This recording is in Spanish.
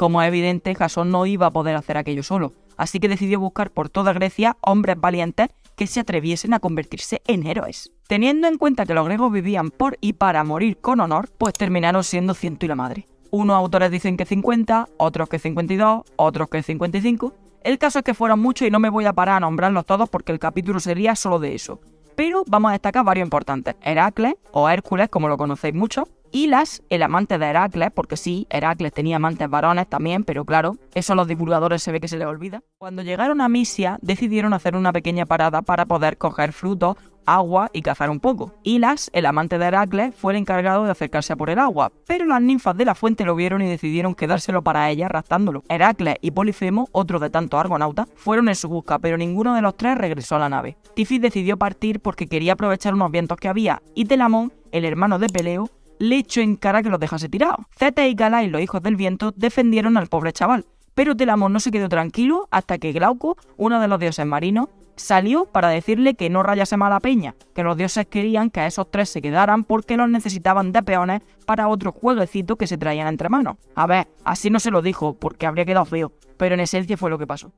Como es evidente, Jasón no iba a poder hacer aquello solo, así que decidió buscar por toda Grecia hombres valientes que se atreviesen a convertirse en héroes. Teniendo en cuenta que los griegos vivían por y para morir con honor, pues terminaron siendo ciento y la madre. Unos autores dicen que 50, otros que 52, otros que 55. El caso es que fueron muchos y no me voy a parar a nombrarlos todos porque el capítulo sería solo de eso. Pero vamos a destacar varios importantes. Heracles, o Hércules, como lo conocéis mucho, Hilas, el amante de Heracles, porque sí, Heracles tenía amantes varones también, pero claro, eso a los divulgadores se ve que se les olvida. Cuando llegaron a Misia, decidieron hacer una pequeña parada para poder coger frutos, agua y cazar un poco. Hilas, el amante de Heracles, fue el encargado de acercarse a por el agua, pero las ninfas de la fuente lo vieron y decidieron quedárselo para ella raptándolo. Heracles y Polifemo, otro de tantos argonautas, fueron en su busca, pero ninguno de los tres regresó a la nave. Tifis decidió partir porque quería aprovechar unos vientos que había, y Telamón, el hermano de Peleo, le echó en cara que los dejase tirado. Zeta y Galai, los hijos del viento, defendieron al pobre chaval, pero Telamón no se quedó tranquilo hasta que Glauco, uno de los dioses marinos, salió para decirle que no rayase mala peña, que los dioses querían que a esos tres se quedaran porque los necesitaban de peones para otro jueguecito que se traían entre manos. A ver, así no se lo dijo porque habría quedado feo, pero en esencia fue lo que pasó.